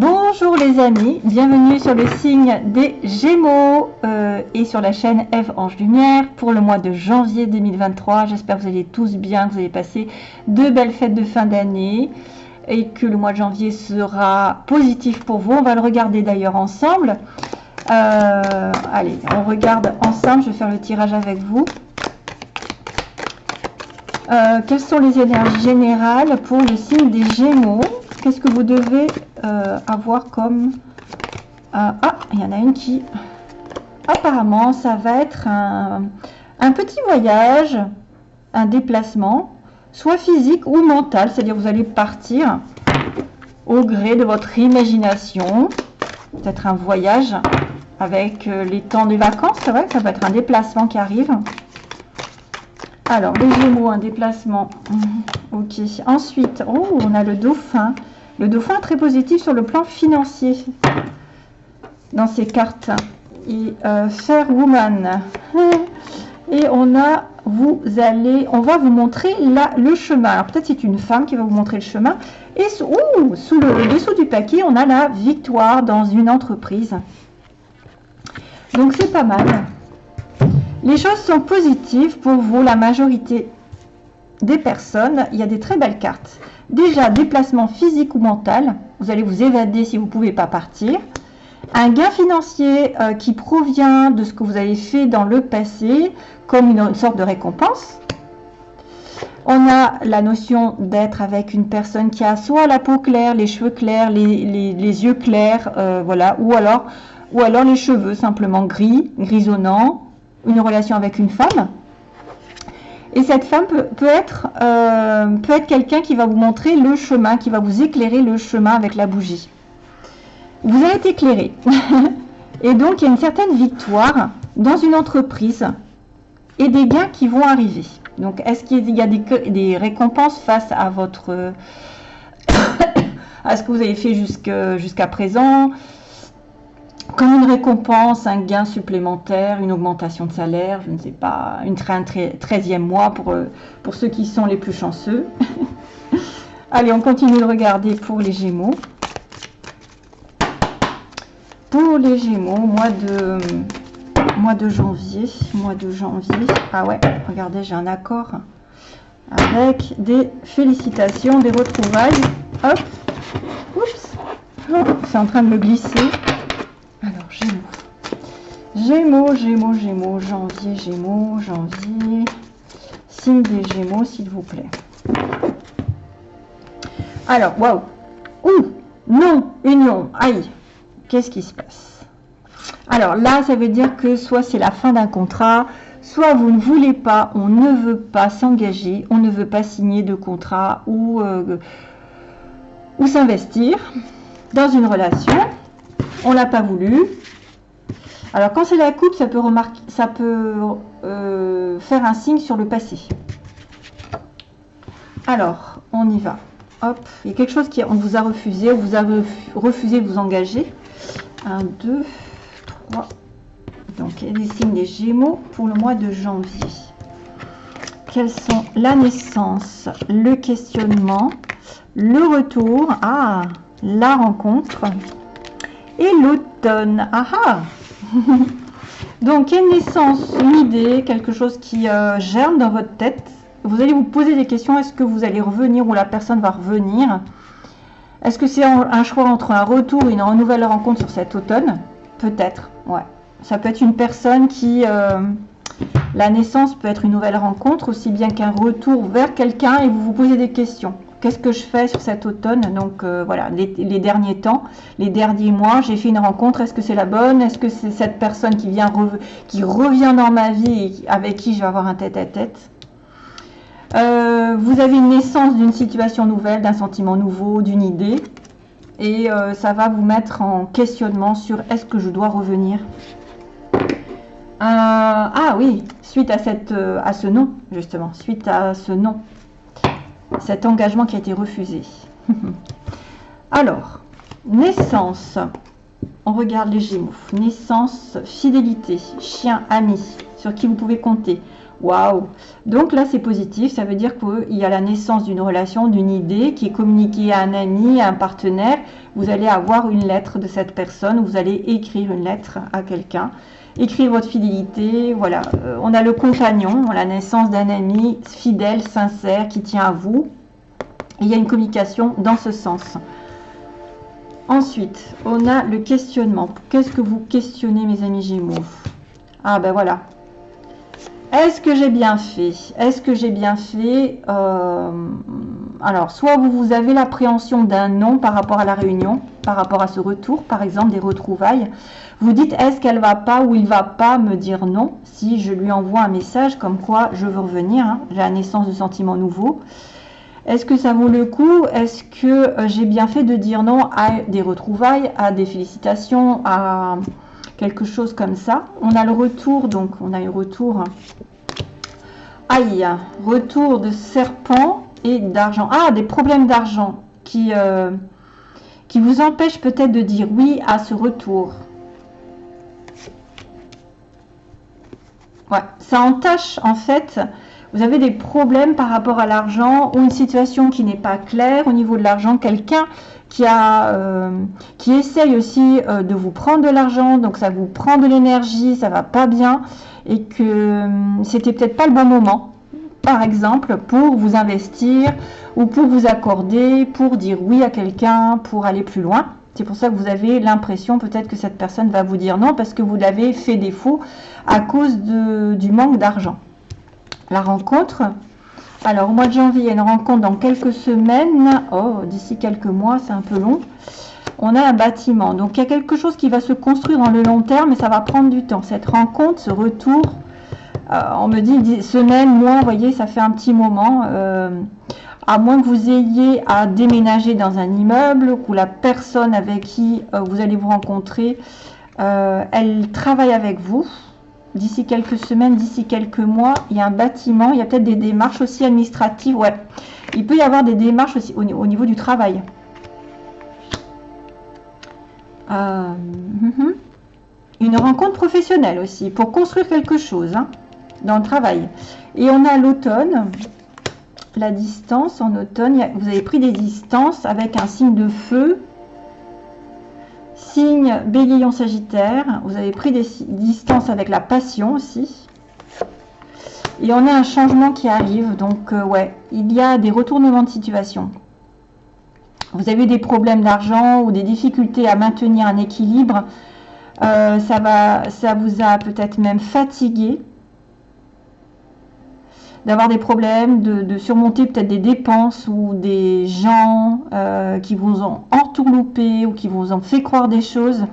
Bonjour les amis, bienvenue sur le signe des Gémeaux euh, et sur la chaîne Eve Ange Lumière pour le mois de janvier 2023. J'espère que vous allez tous bien, que vous allez passer de belles fêtes de fin d'année et que le mois de janvier sera positif pour vous. On va le regarder d'ailleurs ensemble. Euh, allez, on regarde ensemble, je vais faire le tirage avec vous. Euh, quelles sont les énergies générales pour le signe des Gémeaux? Qu'est-ce que vous devez euh, avoir comme... ah, il y en a une qui... Apparemment, ça va être un, petit voyage, un déplacement, soit physique ou mental. C'est-à-dire vous allez partir au gré de votre imagination. Peut-être un voyage avec euh, les temps des vacances. C'est vrai que ça peut être un déplacement qui arrive. Alors, les Gémeaux, un déplacement. Ok. Ensuite, oh, on a le dauphin. Le dauphin très positif sur le plan financier dans ces cartes. Et Fair Woman. Et on a, vous allez, on va vous montrer le chemin. Alors peut-être c'est une femme qui va vous montrer le chemin. Et sous le, dessous du paquet, on a la victoire dans une entreprise. Donc c'est pas mal. Les choses sont positives pour vous, la majorité des personnes. Il y a des très belles cartes. Déjà, déplacement physique ou mental. Vous allez vous évader si vous ne pouvez pas partir. Un gain financier euh, qui provient de ce que vous avez fait dans le passé, comme une, sorte de récompense. On a la notion d'être avec une personne qui a soit la peau claire, les cheveux clairs, les, yeux clairs, euh, voilà, ou alors, ou alors les cheveux simplement gris, grisonnants, une relation avec une femme. Et cette femme peut, être, euh, être quelqu'un qui va vous montrer le chemin, qui va vous éclairer le chemin avec la bougie. Vous allez être éclairé. et donc, il y a une certaine victoire dans une entreprise et des gains qui vont arriver. Donc, est-ce qu'il y a des, des, récompenses face à votre... à ce que vous avez fait jusqu'à présent? Comme une récompense, un gain supplémentaire, une augmentation de salaire, je ne sais pas, une, un 13e mois pour, euh, pour ceux qui sont les plus chanceux. Allez, on continue de regarder pour les Gémeaux. Pour les Gémeaux, mois de, mois de janvier, mois de janvier. Ah ouais, regardez, j'ai un accord avec des félicitations, des retrouvailles. Hop, oups, c'est en train de me glisser. Gémeaux, Gémeaux, Gémeaux, janvier, Gémeaux, janvier. Signe des Gémeaux, s'il vous plaît. Alors, waouh. Ouh, non, union, aïe. Qu'est-ce qui se passe? Alors là, ça veut dire que soit c'est la fin d'un contrat, soit vous ne voulez pas, on ne veut pas s'engager, on ne veut pas signer de contrat ou, euh, s'investir dans une relation. On l'a pas voulu, alors, quand c'est la coupe, ça peut, euh, faire un signe sur le passé. Alors, on y va. Hop, il y a quelque chose qui on vous a refusé, vous avez refusé de vous engager. 1, 2, 3. Donc, il y a des signes des Gémeaux pour le mois de janvier. Quelles sont la naissance, le questionnement, le retour, ah, la rencontre et l'automne. Ah ah Donc, une naissance, une idée, quelque chose qui euh, germe dans votre tête. Vous allez vous poser des questions. Est-ce que vous allez revenir ou la personne va revenir? Est-ce que c'est un choix entre un retour et une nouvelle rencontre sur cet automne? Peut-être, ouais. Ça peut être une personne qui... Euh, la naissance peut être une nouvelle rencontre, aussi bien qu'un retour vers quelqu'un et vous vous posez des questions qu'est-ce que je fais sur cet automne? Donc euh, voilà, les, derniers temps, les derniers mois, j'ai fait une rencontre. Est-ce que c'est la bonne? Est-ce que c'est cette personne qui vient qui revient dans ma vie et avec qui je vais avoir un tête-à-tête? Euh, Vous avez une naissance d'une situation nouvelle, d'un sentiment nouveau, d'une idée. Et euh, ça va vous mettre en questionnement sur est-ce que je dois revenir? Ah oui, suite à, cette, à ce nom, justement, suite à ce nom cet engagement qui a été refusé. Alors, naissance. On regarde les Gémeaux. Naissance, fidélité, chien, ami, sur qui vous pouvez compter. Waouh Donc là, c'est positif. Ça veut dire qu'il y a la naissance d'une relation, d'une idée qui est communiquée à un ami, à un partenaire. Vous allez avoir une lettre de cette personne. Vous allez écrire une lettre à quelqu'un. Écrire votre fidélité. Voilà. Euh, on a le compagnon, la naissance d'un ami fidèle, sincère, qui tient à vous. il y a une communication dans ce sens. Ensuite, on a le questionnement. Qu'est-ce que vous questionnez, mes amis Gémeaux? Ah ben voilà, est-ce que j'ai bien fait? Est-ce que j'ai bien fait? Euh, Alors, soit vous, avez l'appréhension d'un non par rapport à la réunion, par rapport à ce retour, par exemple des retrouvailles. Vous dites, est-ce qu'elle va pas ou il va pas me dire non si je lui envoie un message comme quoi je veux revenir, hein, j'ai la naissance de sentiments nouveaux. Est-ce que ça vaut le coup? Est-ce que euh, j'ai bien fait de dire non à des retrouvailles, à des félicitations, à quelque chose comme ça? On a le retour, donc on a eu retour. Aïe, retour de serpent et d'argent. Ah, des problèmes d'argent qui, euh, qui vous empêchent peut-être de dire oui à ce retour. Ouais, ça entache en fait. Vous avez des problèmes par rapport à l'argent ou une situation qui n'est pas claire au niveau de l'argent. Quelqu'un qui, a, euh, qui essaye aussi euh, de vous prendre de l'argent, donc ça vous prend de l'énergie, ça va pas bien, et que c'était peut-être pas le bon moment, par exemple, pour vous investir ou pour vous accorder, pour dire oui à quelqu'un, pour aller plus loin. C'est pour ça que vous avez l'impression peut-être que cette personne va vous dire non parce que vous l'avez fait défaut à cause du manque d'argent. La rencontre, alors, au mois de janvier, il y a une rencontre dans quelques semaines. Oh, d'ici quelques mois, c'est un peu long. On a un bâtiment. Donc, il y a quelque chose qui va se construire dans le long terme, mais ça va prendre du temps. Cette rencontre, ce retour, on me dit semaine, mois, voyez, ça fait un petit moment. Euh, à moins que vous ayez à déménager dans un immeuble, ou la personne avec qui euh, vous allez vous rencontrer, elle travaille avec vous d'ici quelques semaines, d'ici quelques mois, il y a un bâtiment, il y a peut-être des démarches aussi administratives. Ouais, il peut y avoir des démarches aussi au, niveau du travail. Euh, mhm. une rencontre professionnelle aussi, pour construire quelque chose hein, dans le travail. Et on a l'automne, la distance en automne, vous avez pris des distances avec un signe de feu, Signe bélier sagittaire, vous avez pris des distances avec la passion aussi. Et on a un changement qui arrive, donc euh, ouais, il y a des retournements de situation. Vous avez des problèmes d'argent ou des difficultés à maintenir un équilibre. Euh, ça, va, ça vous a peut-être même fatigué d'avoir des problèmes, de, surmonter peut-être des dépenses ou des gens euh, qui vous ont entourloupé ou qui vous ont fait croire des choses.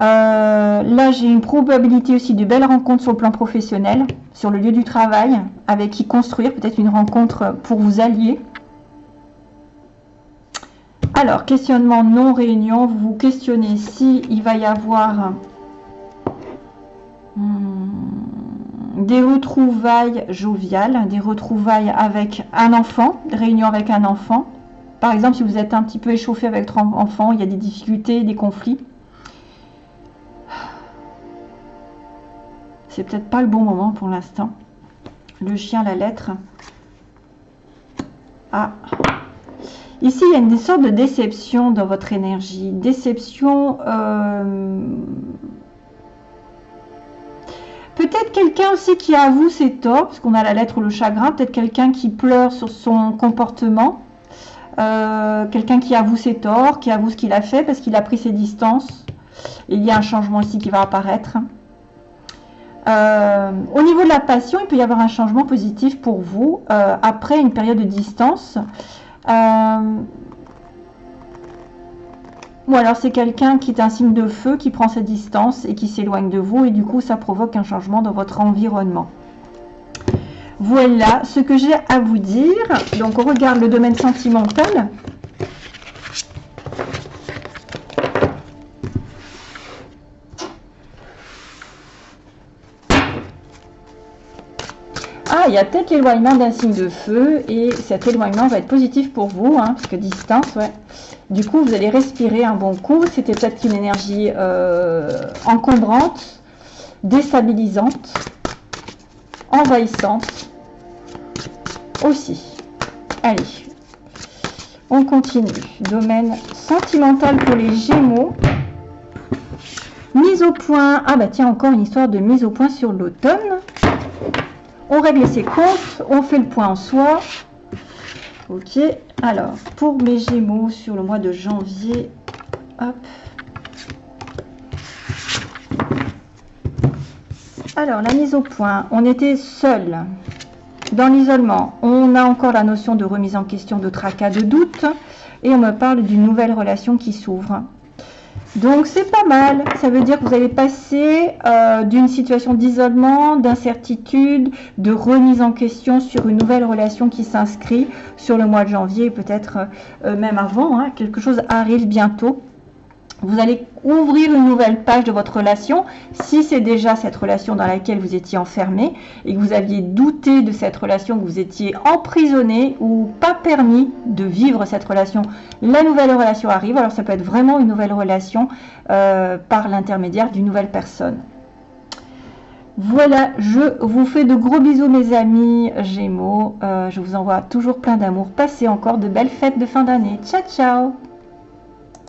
Euh, là, j'ai une probabilité aussi de belles rencontres sur le plan professionnel, sur le lieu du travail, avec qui construire peut-être une rencontre pour vous allier. Alors, questionnement non réunion, vous vous questionnez si va y avoir... Hmm, des retrouvailles joviales, des retrouvailles avec un enfant, réunion avec un enfant. Par exemple, si vous êtes un petit peu échauffé avec votre enfant, il y a des difficultés, des conflits. C'est peut-être pas le bon moment pour l'instant. Le chien, la lettre. Ah. Ici, il y a une sorte de déception dans votre énergie. Déception euh, quelqu'un aussi qui avoue ses torts, parce qu'on a la lettre ou le chagrin. Peut-être quelqu'un qui pleure sur son comportement. Euh, quelqu'un qui avoue ses torts, qui avoue ce qu'il a fait parce qu'il a pris ses distances. il y a un changement ici qui va apparaître. Euh, au niveau de la passion, il peut y avoir un changement positif pour vous euh, après une période de distance. Ou alors c'est quelqu'un qui est un signe de feu, qui prend sa distance et qui s'éloigne de vous et du coup ça provoque un changement dans votre environnement. Voilà ce que j'ai à vous dire. Donc on regarde le domaine sentimental. Ah, il y a peut-être l'éloignement d'un signe de feu et cet éloignement va être positif pour vous, hein, parce que distance, ouais. Du coup, vous allez respirer un bon coup. C'était peut-être une énergie euh, encombrante, déstabilisante. envahissante aussi. Allez, on continue. Domaine sentimental pour les Gémeaux. Mise au point. Ah bah tiens, encore une histoire de mise au point sur l'automne. On règle ses comptes, on fait le point en soi. Ok, alors pour mes Gémeaux sur le mois de janvier, hop. Alors la mise au point, on était seul. Dans l'isolement, on a encore la notion de remise en question, de tracas, de doute. Et on me parle d'une nouvelle relation qui s'ouvre. Donc c'est pas mal, ça veut dire que vous allez passer euh, d'une situation d'isolement, d'incertitude, de remise en question sur une nouvelle relation qui s'inscrit sur le mois de janvier, peut-être euh, même avant, hein. quelque chose arrive bientôt. Vous allez ouvrir une nouvelle page de votre relation si c'est déjà cette relation dans laquelle vous étiez enfermé et que vous aviez douté de cette relation, que vous étiez emprisonné ou pas permis de vivre cette relation. La nouvelle relation arrive, alors ça peut être vraiment une nouvelle relation euh, par l'intermédiaire d'une nouvelle personne. Voilà, je vous fais de gros bisous mes amis Gémeaux. Euh, je vous envoie toujours plein d'amour. Passez encore de belles fêtes de fin d'année. Ciao, ciao